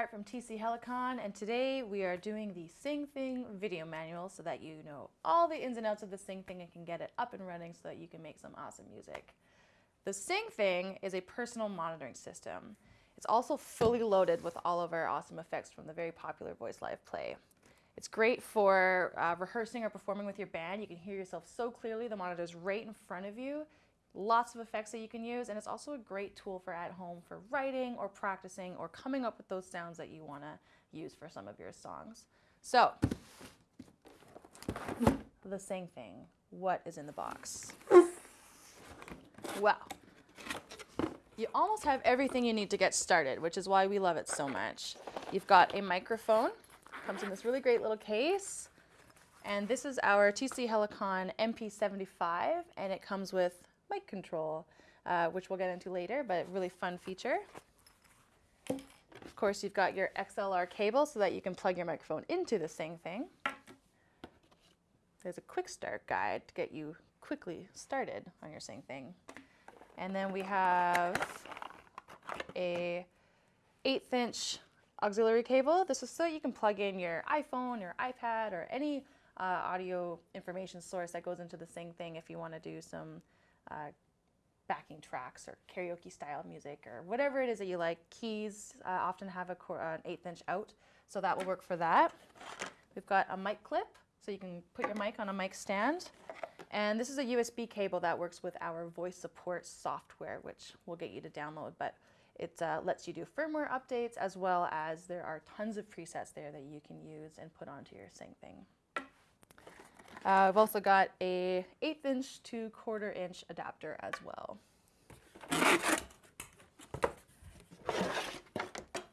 Hart from TC Helicon, and today we are doing the Sing Thing video manual so that you know all the ins and outs of the Sing Thing and can get it up and running so that you can make some awesome music. The Sing Thing is a personal monitoring system. It's also fully loaded with all of our awesome effects from the very popular Voice Live Play. It's great for uh, rehearsing or performing with your band. You can hear yourself so clearly. The monitor is right in front of you lots of effects that you can use and it's also a great tool for at home for writing or practicing or coming up with those sounds that you want to use for some of your songs. So, the Sing Thing, what is in the box? Well, you almost have everything you need to get started, which is why we love it so much. You've got a microphone, comes in this really great little case. And this is our TC Helicon MP75, and it comes with mic control, uh, which we'll get into later, but really fun feature. Of course, you've got your XLR cable so that you can plug your microphone into the Sing Thing. There's a quick start guide to get you quickly started on your Sing Thing. And then we have a eighth inch auxiliary cable. This is so you can plug in your iPhone or iPad or any uh, audio information source that goes into the Sing Thing if you want to do some uh, backing tracks or karaoke style music or whatever it is that you like. Keys uh, often have a an eighth inch out, so that will work for that. We've got a mic clip, so you can put your mic on a mic stand. And this is a USB cable that works with our voice support software, which we'll get you to download, but it uh, lets you do firmware updates as well as there are tons of presets there that you can use and put onto your Sing Thing. Uh, I've also got a eighth inch to quarter inch adapter as well.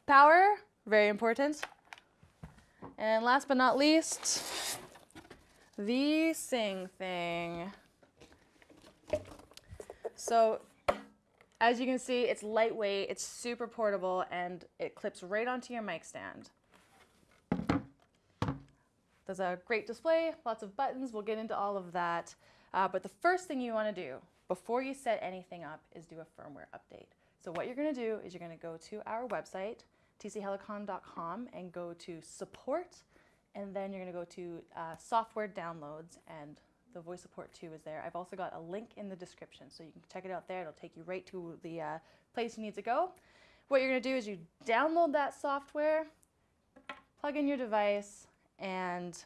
Power, very important. And last but not least, the Sing Thing. So as you can see, it's lightweight, it's super portable, and it clips right onto your mic stand. There's a great display, lots of buttons. We'll get into all of that. Uh, but the first thing you want to do before you set anything up is do a firmware update. So what you're going to do is you're going to go to our website, tchelicon.com, and go to support, and then you're going to go to uh, software downloads, and the voice support 2 is there. I've also got a link in the description, so you can check it out there. It'll take you right to the uh, place you need to go. What you're going to do is you download that software, plug in your device, and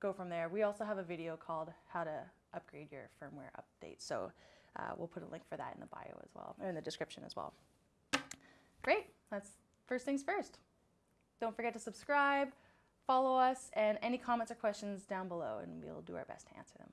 go from there. We also have a video called how to upgrade your firmware update. So uh, we'll put a link for that in the bio as well, or in the description as well. Great, that's first things first. Don't forget to subscribe, follow us, and any comments or questions down below, and we'll do our best to answer them.